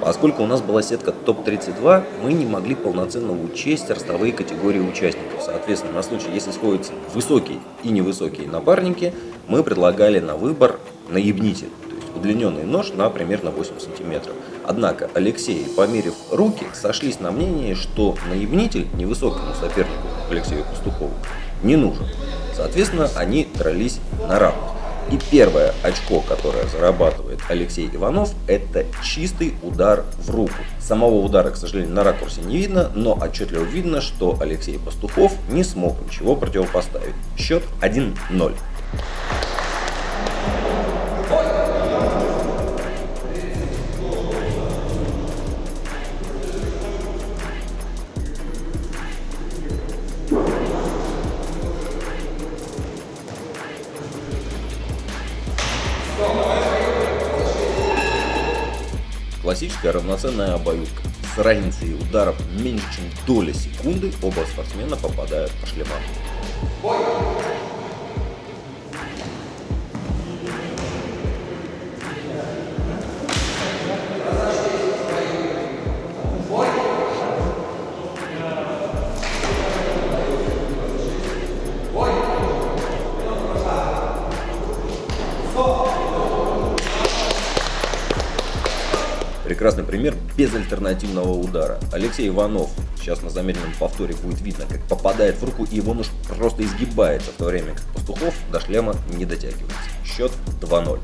Поскольку у нас была сетка топ-32, мы не могли полноценно учесть ростовые категории участников. Соответственно, на случай, если сходятся высокие и невысокие напарники, мы предлагали на выбор наебнитель, то есть удлиненный нож на примерно 8 сантиметров. Однако Алексей, померив руки, сошлись на мнении, что наебнитель невысокому сопернику Алексею Пастухову не нужен. Соответственно, они дрались на равных. И первое очко, которое зарабатывает Алексей Иванов, это чистый удар в руку. Самого удара, к сожалению, на ракурсе не видно, но отчетливо видно, что Алексей Пастухов не смог ничего противопоставить. Счет 1-0. Классическая равноценная обоюдка. С разницей ударов меньше, чем доля секунды оба спортсмена попадают по шлемам. Прекрасный пример безальтернативного удара. Алексей Иванов, сейчас на замедленном повторе будет видно, как попадает в руку и его нож просто изгибается, в то время как Пастухов до шлема не дотягивается. Счет 2-0.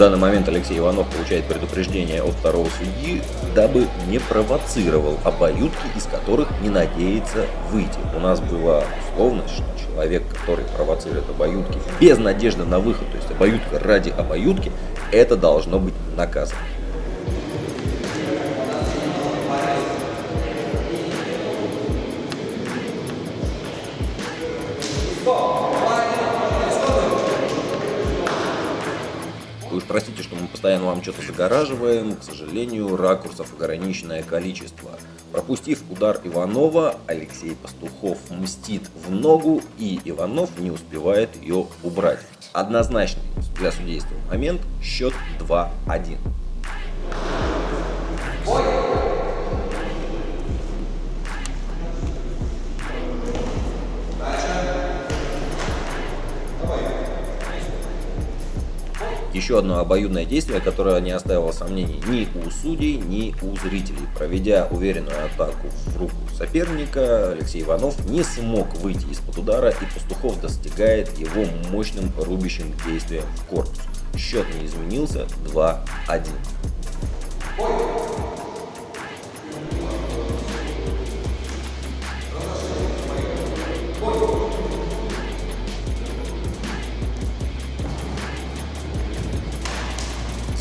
Данный момент Алексей Иванов получает предупреждение от второго судьи, дабы не провоцировал обоюдки, из которых не надеется выйти. У нас была условность, что человек, который провоцирует обоюдки без надежды на выход, то есть обоюдка ради обоюдки, это должно быть наказано. Постоянно вам что-то загораживаем. К сожалению, ракурсов ограниченное количество. Пропустив удар Иванова, Алексей Пастухов мстит в ногу, и Иванов не успевает ее убрать. Однозначный для судейства момент, счет 2-1. Еще одно обоюдное действие, которое не оставило сомнений ни у судей, ни у зрителей. Проведя уверенную атаку в руку соперника, Алексей Иванов не смог выйти из-под удара, и Пастухов достигает его мощным рубящим действием в корпус. Счет не изменился 2-1.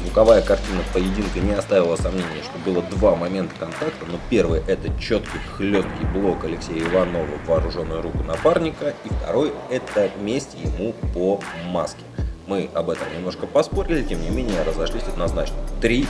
Звуковая картина поединка не оставила сомнения, что было два момента контакта, но первый это четкий хлесткий блок Алексея Иванова в вооруженную руку напарника, и второй это месть ему по маске. Мы об этом немножко поспорили, тем не менее разошлись однозначно. 3-1.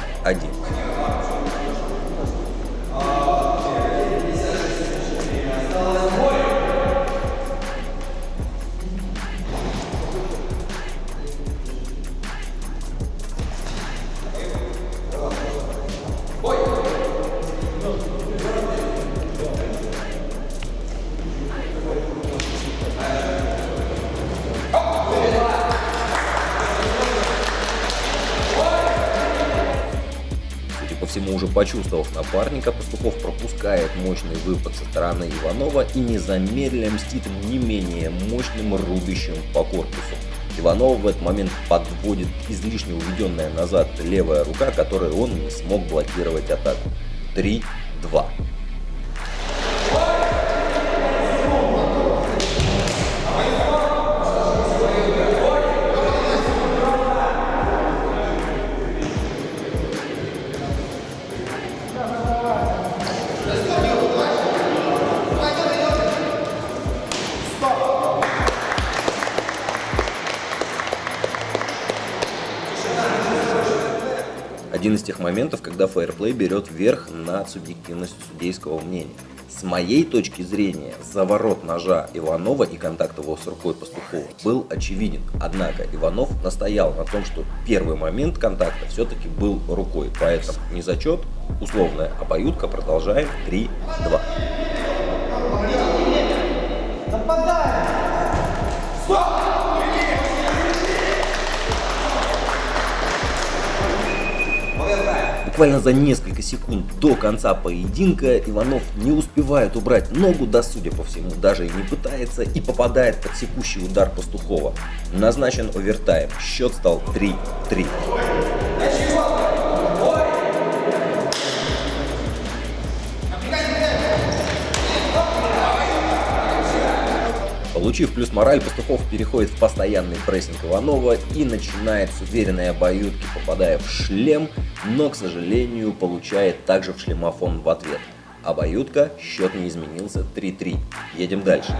Почувствовав напарника, Пастухов пропускает мощный выпад со стороны Иванова и не замедля мстит не менее мощным рубящим по корпусу. Иванов в этот момент подводит излишне уведенная назад левая рука, которой он не смог блокировать атаку. 3-2. Один из тех моментов, когда фейерплей берет верх над субъективностью судейского мнения. С моей точки зрения, заворот ножа Иванова и контакт его с рукой Пастухова был очевиден. Однако Иванов настоял на том, что первый момент контакта все-таки был рукой. Поэтому не зачет, условная обоюдка, продолжаем 3-2. Нападаем! Стоп! Буквально за несколько секунд до конца поединка Иванов не успевает убрать ногу, да судя по всему даже и не пытается, и попадает под секущий удар Пастухова. Назначен овертайм, счет стал 3-3. Получив плюс мораль, Пастухов переходит в постоянный прессинг Иванова и начинает с уверенной обоюдки, попадая в шлем, но, к сожалению, получает также в шлемофон в ответ. Обоюдка, счет не изменился 3-3. Едем дальше.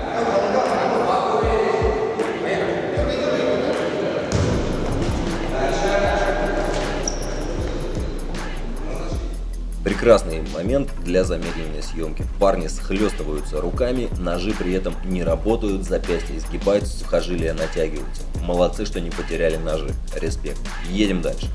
Прекрасный момент для замедленной съемки. Парни схлестываются руками, ножи при этом не работают, запястья изгибаются, сухожилия натягиваются. Молодцы, что не потеряли ножи. Респект. Едем дальше.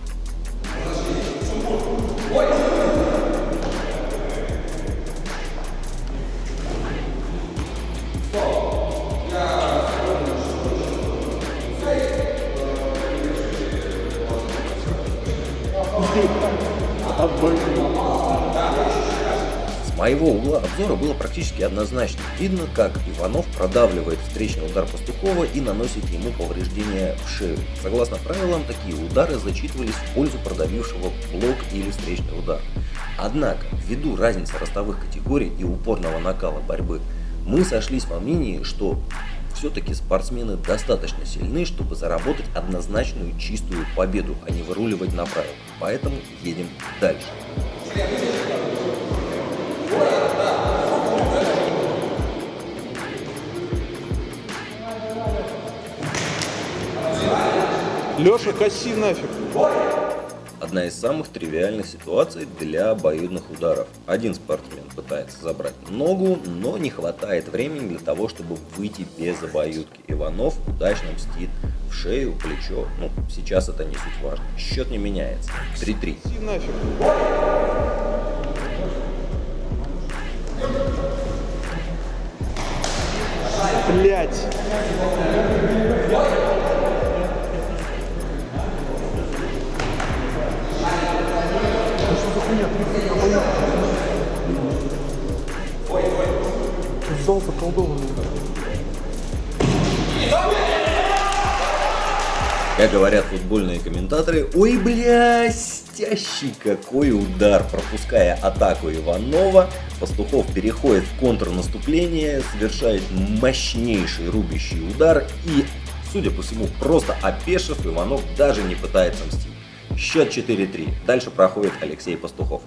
Моего угла обзора было практически однозначно. Видно, как Иванов продавливает встречный удар Пастухова и наносит ему повреждения в шею. Согласно правилам, такие удары зачитывались в пользу продавившего блок или встречный удар. Однако, ввиду разницы ростовых категорий и упорного накала борьбы, мы сошлись во мнении, что все-таки спортсмены достаточно сильны, чтобы заработать однозначную чистую победу, а не выруливать на правила. Поэтому едем дальше. Леша, коси нафиг. Одна из самых тривиальных ситуаций для обоюдных ударов. Один спортсмен пытается забрать ногу, но не хватает времени для того, чтобы выйти без обоюдки. Иванов удачно мстит в шею, плечо. Ну, сейчас это не суть важно. Счет не меняется. 3-3. Блять. Зал заколдованный. Как говорят футбольные комментаторы, ой, блестящий какой удар! Пропуская атаку Иванова, Пастухов переходит в контрнаступление, совершает мощнейший рубящий удар и, судя по всему, просто опешив, Иванов даже не пытается мстить. Счет 4-3. Дальше проходит Алексей Пастухов.